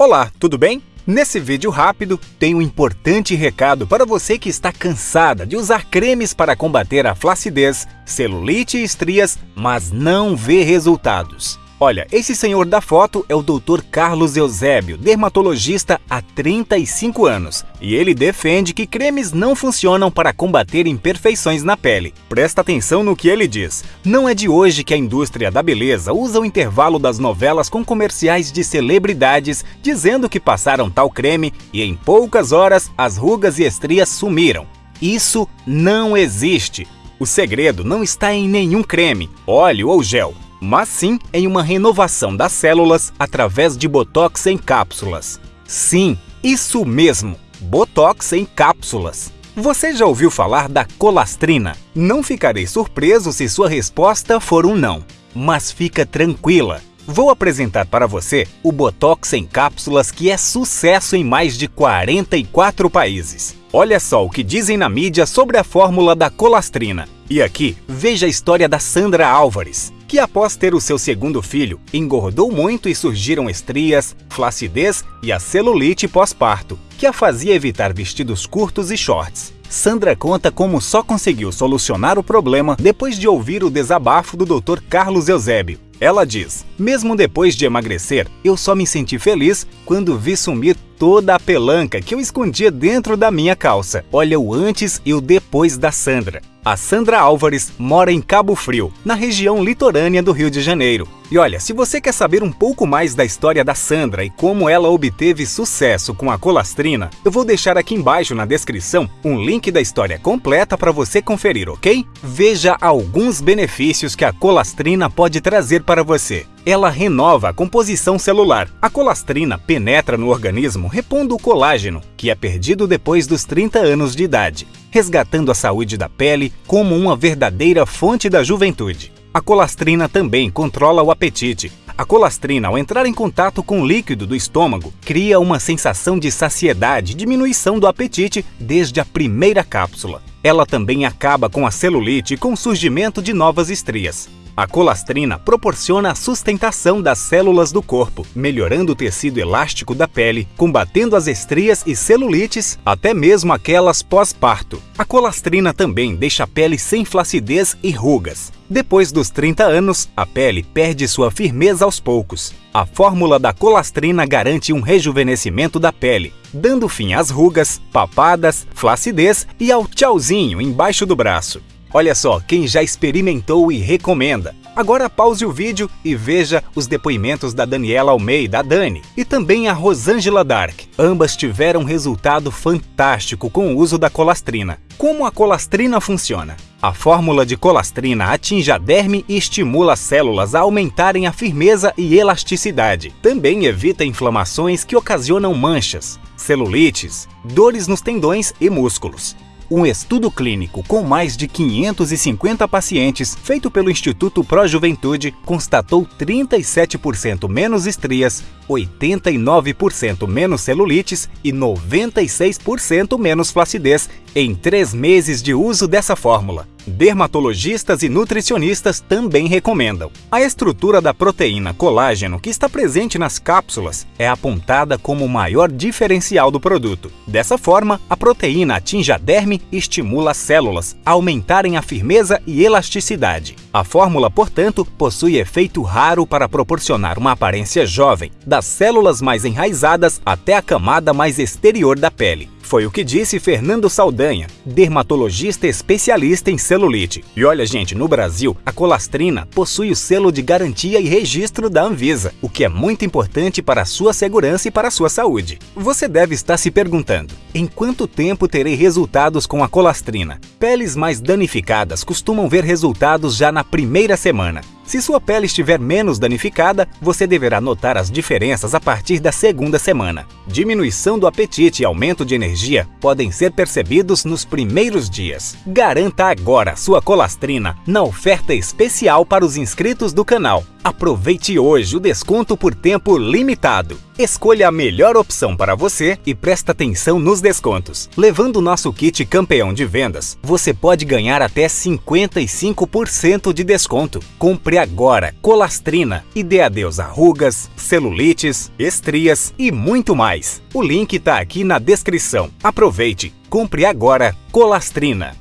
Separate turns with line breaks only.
Olá, tudo bem? Nesse vídeo rápido, tem um importante recado para você que está cansada de usar cremes para combater a flacidez, celulite e estrias, mas não vê resultados. Olha, esse senhor da foto é o Dr. Carlos Eusébio, dermatologista há 35 anos, e ele defende que cremes não funcionam para combater imperfeições na pele. Presta atenção no que ele diz. Não é de hoje que a indústria da beleza usa o intervalo das novelas com comerciais de celebridades dizendo que passaram tal creme e em poucas horas as rugas e estrias sumiram. Isso não existe. O segredo não está em nenhum creme, óleo ou gel mas sim em uma renovação das células através de Botox em cápsulas. Sim, isso mesmo, Botox em cápsulas. Você já ouviu falar da colastrina? Não ficarei surpreso se sua resposta for um não. Mas fica tranquila, Vou apresentar para você o Botox em cápsulas que é sucesso em mais de 44 países. Olha só o que dizem na mídia sobre a fórmula da colastrina. E aqui, veja a história da Sandra Álvares que após ter o seu segundo filho, engordou muito e surgiram estrias, flacidez e a celulite pós-parto, que a fazia evitar vestidos curtos e shorts. Sandra conta como só conseguiu solucionar o problema depois de ouvir o desabafo do Dr. Carlos Eusébio. Ela diz: Mesmo depois de emagrecer, eu só me senti feliz quando vi sumir toda a pelanca que eu escondia dentro da minha calça. Olha o antes e o depois da Sandra. A Sandra Álvares mora em Cabo Frio, na região litorânea do Rio de Janeiro. E olha, se você quer saber um pouco mais da história da Sandra e como ela obteve sucesso com a colastrina, eu vou deixar aqui embaixo na descrição um link da história completa para você conferir, ok? Veja alguns benefícios que a colastrina pode trazer para você. Ela renova a composição celular. A colastrina penetra no organismo repondo o colágeno, que é perdido depois dos 30 anos de idade resgatando a saúde da pele como uma verdadeira fonte da juventude. A colastrina também controla o apetite. A colastrina, ao entrar em contato com o líquido do estômago, cria uma sensação de saciedade e diminuição do apetite desde a primeira cápsula. Ela também acaba com a celulite e com o surgimento de novas estrias. A colastrina proporciona a sustentação das células do corpo, melhorando o tecido elástico da pele, combatendo as estrias e celulites, até mesmo aquelas pós-parto. A colastrina também deixa a pele sem flacidez e rugas. Depois dos 30 anos, a pele perde sua firmeza aos poucos. A fórmula da colastrina garante um rejuvenescimento da pele, dando fim às rugas, papadas, flacidez e ao tchauzinho embaixo do braço. Olha só, quem já experimentou e recomenda. Agora pause o vídeo e veja os depoimentos da Daniela Almeida, a Dani, e também a Rosângela Dark. Ambas tiveram resultado fantástico com o uso da colastrina. Como a colastrina funciona? A fórmula de colastrina atinge a derme e estimula as células a aumentarem a firmeza e elasticidade. Também evita inflamações que ocasionam manchas, celulites, dores nos tendões e músculos. Um estudo clínico com mais de 550 pacientes, feito pelo Instituto Pro Juventude, constatou 37% menos estrias, 89% menos celulites e 96% menos flacidez em três meses de uso dessa fórmula. Dermatologistas e nutricionistas também recomendam. A estrutura da proteína colágeno que está presente nas cápsulas é apontada como o maior diferencial do produto. Dessa forma, a proteína atinge a derme e estimula as células a aumentarem a firmeza e elasticidade. A fórmula, portanto, possui efeito raro para proporcionar uma aparência jovem, das células mais enraizadas até a camada mais exterior da pele. Foi o que disse Fernando Saldanha, dermatologista especialista em celulite. E olha, gente, no Brasil, a colastrina possui o selo de garantia e registro da Anvisa, o que é muito importante para a sua segurança e para a sua saúde. Você deve estar se perguntando, em quanto tempo terei resultados com a colastrina? Peles mais danificadas costumam ver resultados já na primeira semana. Se sua pele estiver menos danificada, você deverá notar as diferenças a partir da segunda semana. Diminuição do apetite e aumento de energia podem ser percebidos nos primeiros dias. Garanta agora sua colastrina na oferta especial para os inscritos do canal. Aproveite hoje o desconto por tempo limitado. Escolha a melhor opção para você e presta atenção nos descontos. Levando o nosso kit campeão de vendas, você pode ganhar até 55% de desconto. Compre agora colastrina e dê adeus a rugas, celulites, estrias e muito mais. O link está aqui na descrição. Aproveite! Compre agora colastrina.